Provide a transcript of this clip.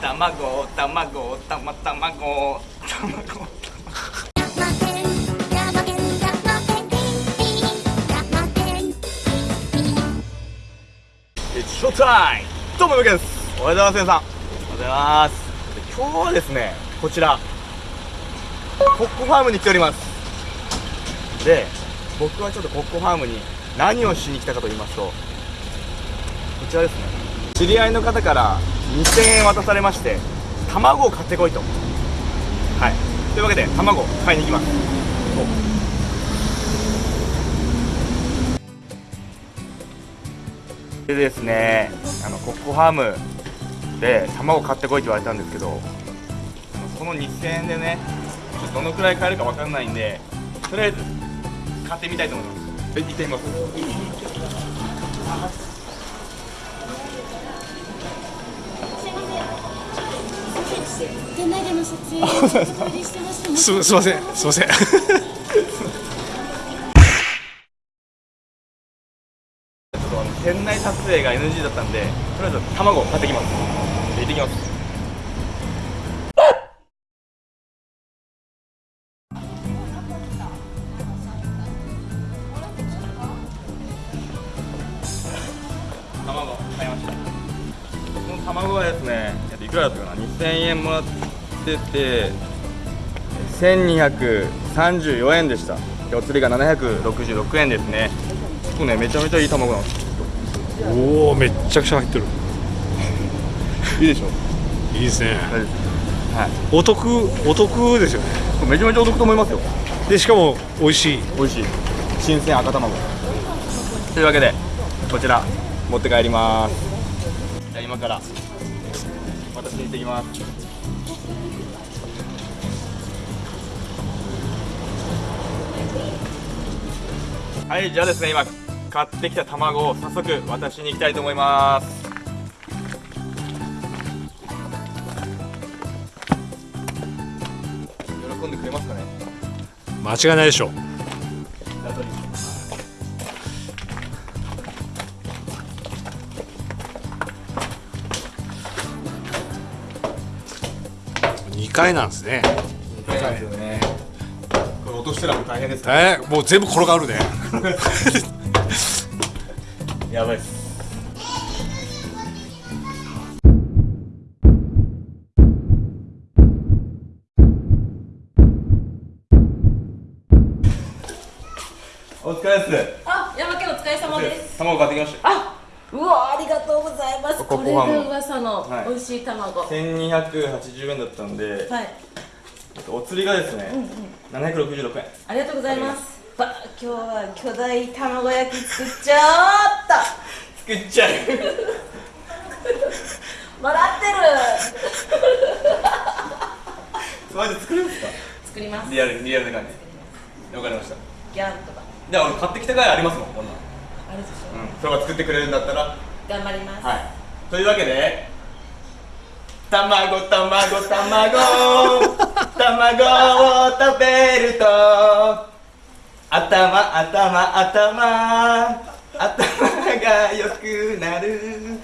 卵卵たま卵卵ショータイムどうもよけです。おはようございます皆さん。おはようございます。今日はですねこちら。コッコファームに来ております。で僕はちょっとコッコファームに何をしに来たかと言いますとこちらですね。知り合いの方から2000円渡されまして卵を買ってこいと。はい。というわけで卵買いに行きます。でですねあのコッコファームで卵買ってこいって言われたんですけどこの2000円でねどのくらい買えるか分かんないんでとりあえず買ってみたいと思います。行ってみます。店内での撮影をしてましてす。すいません。すいません。ちょっとあの店内撮影が NG だったんでとりあえず卵を買ってきます。行ってきます。卵買いました。この卵はですねくらだったかな？2000円もらってて1234円でした。でお釣りが766円ですね。結構ねめちゃめちゃいい卵なんですおおめっちゃくちゃ入ってる。いいでしょ？いいですね。はい。お得お得ですよね。めちゃめちゃお得と思いますよ。でしかも美味しい。美味しい。新鮮赤卵。というわけでこちら持って帰ります。じゃあ今から私に行ってきます。はいじゃあですね今買ってきた卵を早速渡しに行きたいと思います喜んでくれますかね。間違いないでしょ2回なんですね。そうですよね。これ落としたらもう大変ですから。えー、もう全部転がるね。やばいっす。お疲れです。あ、山家お疲れ様です。卵買ってきました。あ、うわありがとうございます。これが噂のはい。美味しい卵。はい、1280円だったんで、お釣りがですね、766円。ありがとうございます。ば今日は巨大卵焼き作っちゃっと作っちゃう。笑ってる。マジで作るんですか？作ります。リアルリアルな感じ。わかりました。ギャンとか。じゃあ俺買ってきたぐらいありますもんこんなんあれでしょうん。それが作ってくれるんだったら。頑張ります、はい。というわけで卵卵卵。卵を食べると頭頭頭。頭が良くなる